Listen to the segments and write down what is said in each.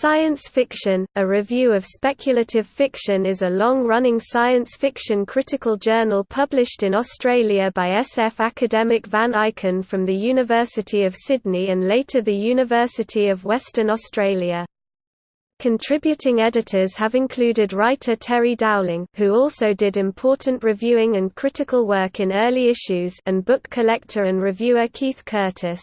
Science Fiction, a review of speculative fiction is a long-running science fiction critical journal published in Australia by SF academic Van Ikin from the University of Sydney and later the University of Western Australia. Contributing editors have included writer Terry Dowling who also did important reviewing and critical work in early issues and book collector and reviewer Keith Curtis.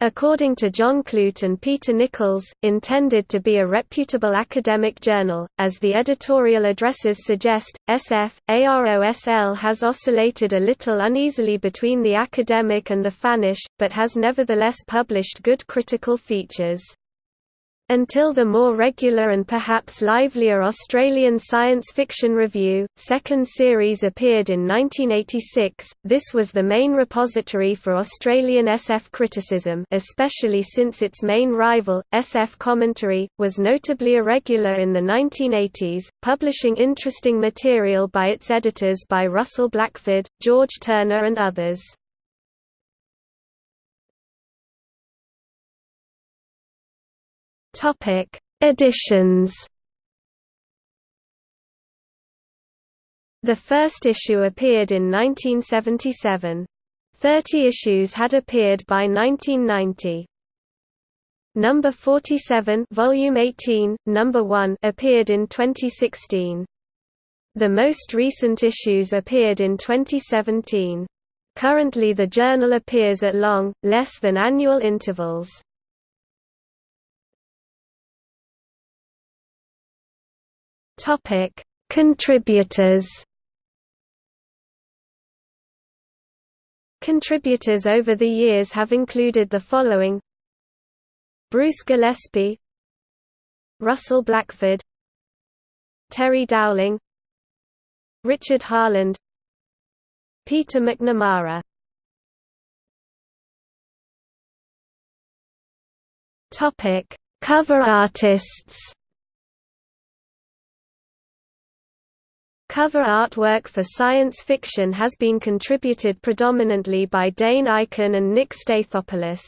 According to John Clute and Peter Nichols, intended to be a reputable academic journal, as the editorial addresses suggest, SF, AROSL has oscillated a little uneasily between the academic and the fannish, but has nevertheless published good critical features. Until the more regular and perhaps livelier Australian Science Fiction Review, second series appeared in 1986, this was the main repository for Australian SF criticism especially since its main rival, SF Commentary, was notably irregular in the 1980s, publishing interesting material by its editors by Russell Blackford, George Turner and others. Topic: Editions. The first issue appeared in 1977. Thirty issues had appeared by 1990. Number 47, Volume 18, Number 1 appeared in 2016. The most recent issues appeared in 2017. Currently the journal appears at long, less than annual intervals. Topic: Contributors. Contributors over the years have included the following: Bruce Gillespie, Russell Blackford, Terry Dowling, Richard Harland, Peter McNamara. Topic: Cover artists. Cover artwork for science fiction has been contributed predominantly by Dane Eichen and Nick Stathopoulos.